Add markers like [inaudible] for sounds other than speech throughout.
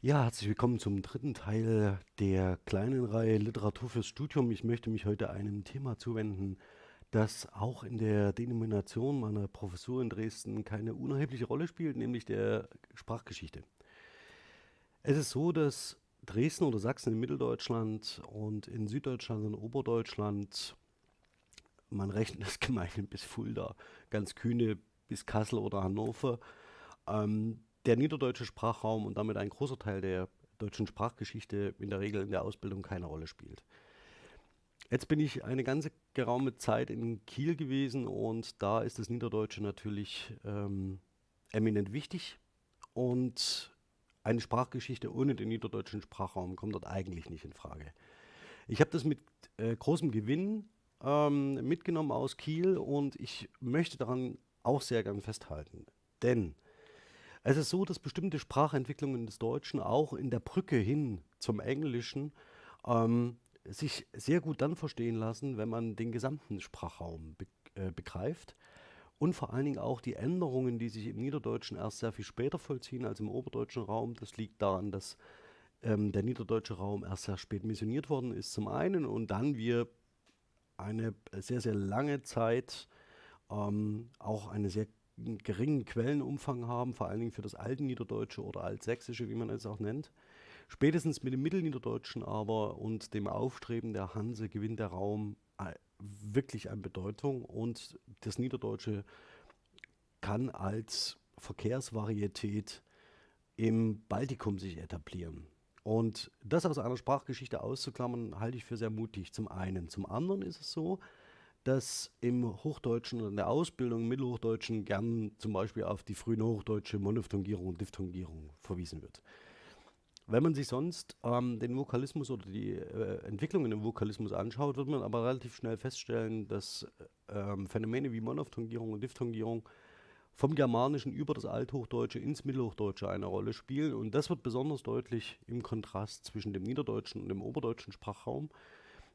Ja, herzlich willkommen zum dritten Teil der kleinen Reihe Literatur fürs Studium. Ich möchte mich heute einem Thema zuwenden, das auch in der Denomination meiner Professur in Dresden keine unerhebliche Rolle spielt, nämlich der Sprachgeschichte. Es ist so, dass Dresden oder Sachsen in Mitteldeutschland und in Süddeutschland und Oberdeutschland, man rechnet das [laughs] gemeinhin bis Fulda, ganz kühne bis Kassel oder Hannover, ähm, der niederdeutsche Sprachraum und damit ein großer Teil der deutschen Sprachgeschichte in der Regel in der Ausbildung keine Rolle spielt. Jetzt bin ich eine ganze geraume Zeit in Kiel gewesen und da ist das Niederdeutsche natürlich ähm, eminent wichtig und eine Sprachgeschichte ohne den niederdeutschen Sprachraum kommt dort eigentlich nicht in Frage. Ich habe das mit äh, großem Gewinn ähm, mitgenommen aus Kiel und ich möchte daran auch sehr gern festhalten. Denn es ist so, dass bestimmte Sprachentwicklungen des Deutschen auch in der Brücke hin zum Englischen ähm, sich sehr gut dann verstehen lassen, wenn man den gesamten Sprachraum be äh, begreift und vor allen Dingen auch die Änderungen, die sich im Niederdeutschen erst sehr viel später vollziehen als im oberdeutschen Raum. Das liegt daran, dass ähm, der niederdeutsche Raum erst sehr spät missioniert worden ist zum einen und dann wir eine sehr, sehr lange Zeit ähm, auch eine sehr einen geringen Quellenumfang haben, vor allen Dingen für das alte Niederdeutsche oder Altsächsische, wie man es auch nennt. Spätestens mit dem Mittelniederdeutschen aber und dem Aufstreben der Hanse gewinnt der Raum äh, wirklich an Bedeutung und das Niederdeutsche kann als Verkehrsvarietät im Baltikum sich etablieren. Und das aus einer Sprachgeschichte auszuklammern, halte ich für sehr mutig. Zum einen. Zum anderen ist es so, dass im Hochdeutschen oder in der Ausbildung im Mittelhochdeutschen gern zum Beispiel auf die frühen hochdeutsche Monophthongierung und Diphthongierung verwiesen wird. Wenn man sich sonst ähm, den Vokalismus oder die äh, Entwicklungen im Vokalismus anschaut, wird man aber relativ schnell feststellen, dass ähm, Phänomene wie Monophthongierung und Diphthongierung vom Germanischen über das Althochdeutsche ins Mittelhochdeutsche eine Rolle spielen. Und das wird besonders deutlich im Kontrast zwischen dem niederdeutschen und dem oberdeutschen Sprachraum.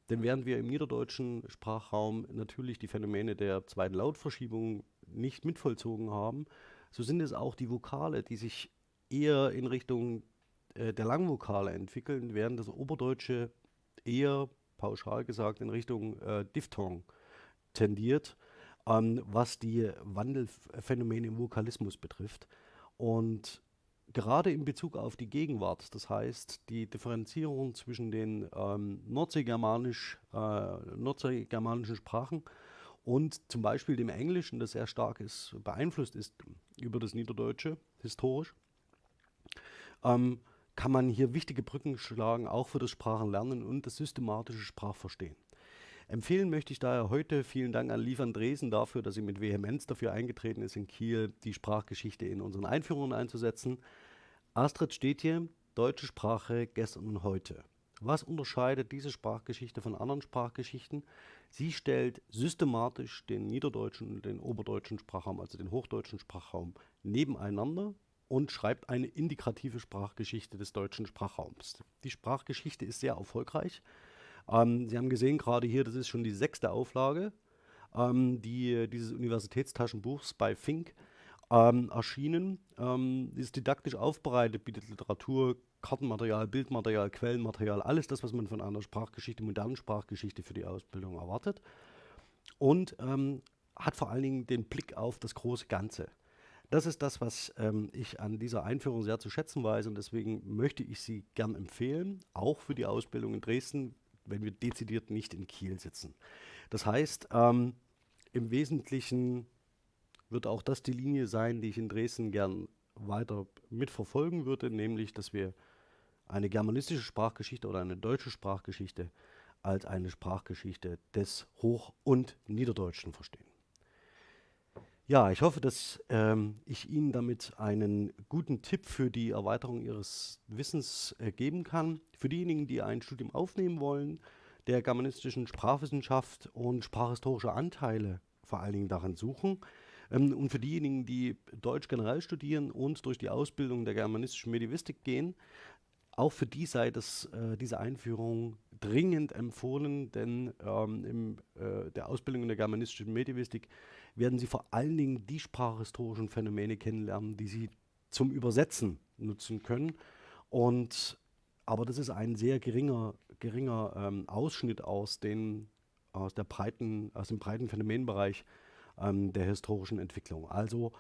Denn während wir im niederdeutschen Sprachraum natürlich die Phänomene der zweiten Lautverschiebung nicht mitvollzogen haben, so sind es auch die Vokale, die sich eher in Richtung äh, der Langvokale entwickeln, während das Oberdeutsche eher, pauschal gesagt, in Richtung äh, Diphthong tendiert, ähm, was die Wandelphänomene im Vokalismus betrifft. Und gerade in Bezug auf die Gegenwart, das heißt die Differenzierung zwischen den ähm, nordseegermanisch, äh, nordseegermanischen Sprachen und zum Beispiel dem Englischen, das sehr stark ist, beeinflusst ist über das Niederdeutsche, historisch, ähm, kann man hier wichtige Brücken schlagen, auch für das Sprachenlernen und das systematische Sprachverstehen. Empfehlen möchte ich daher heute, vielen Dank an Lief Andresen dafür, dass sie mit Vehemenz dafür eingetreten ist, in Kiel die Sprachgeschichte in unseren Einführungen einzusetzen. Astrid steht hier, deutsche Sprache gestern und heute. Was unterscheidet diese Sprachgeschichte von anderen Sprachgeschichten? Sie stellt systematisch den niederdeutschen und den oberdeutschen Sprachraum, also den hochdeutschen Sprachraum, nebeneinander und schreibt eine integrative Sprachgeschichte des deutschen Sprachraums. Die Sprachgeschichte ist sehr erfolgreich. Ähm, Sie haben gesehen, gerade hier, das ist schon die sechste Auflage ähm, die, dieses Universitätstaschenbuchs bei Fink ähm, erschienen. Ähm, ist didaktisch aufbereitet, bietet Literatur, Kartenmaterial, Bildmaterial, Quellenmaterial, alles das, was man von einer Sprachgeschichte, modernen Sprachgeschichte für die Ausbildung erwartet. Und ähm, hat vor allen Dingen den Blick auf das große Ganze. Das ist das, was ähm, ich an dieser Einführung sehr zu schätzen weiß und deswegen möchte ich sie gern empfehlen, auch für die Ausbildung in Dresden, wenn wir dezidiert nicht in Kiel sitzen. Das heißt, ähm, im Wesentlichen wird auch das die Linie sein, die ich in Dresden gern weiter mitverfolgen würde, nämlich, dass wir eine germanistische Sprachgeschichte oder eine deutsche Sprachgeschichte als eine Sprachgeschichte des Hoch- und Niederdeutschen verstehen. Ja, ich hoffe, dass ähm, ich Ihnen damit einen guten Tipp für die Erweiterung Ihres Wissens äh, geben kann. Für diejenigen, die ein Studium aufnehmen wollen, der germanistischen Sprachwissenschaft und sprachhistorische Anteile vor allen Dingen daran suchen, ähm, und für diejenigen, die Deutsch generell studieren und durch die Ausbildung der germanistischen Medivistik gehen, auch für die sei das, äh, diese Einführung dringend empfohlen, denn ähm, in äh, der Ausbildung in der germanistischen Medivistik werden Sie vor allen Dingen die sprachhistorischen Phänomene kennenlernen, die Sie zum Übersetzen nutzen können. Und aber das ist ein sehr geringer, geringer ähm, Ausschnitt aus, den, aus, der breiten, aus dem breiten Phänomenbereich ähm, der historischen Entwicklung. Also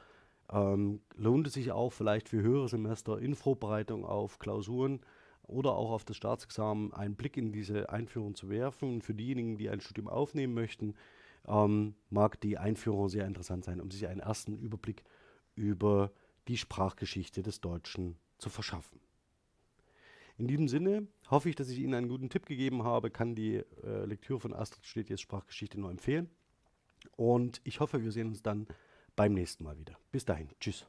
ähm, lohnt es sich auch vielleicht für höhere Semester in Vorbereitung auf Klausuren oder auch auf das Staatsexamen einen Blick in diese Einführung zu werfen. Und für diejenigen, die ein Studium aufnehmen möchten, ähm, mag die Einführung sehr interessant sein, um sich einen ersten Überblick über die Sprachgeschichte des Deutschen zu verschaffen. In diesem Sinne hoffe ich, dass ich Ihnen einen guten Tipp gegeben habe, kann die äh, Lektüre von Astrid Stetiers Sprachgeschichte nur empfehlen. Und ich hoffe, wir sehen uns dann beim nächsten Mal wieder. Bis dahin. Tschüss.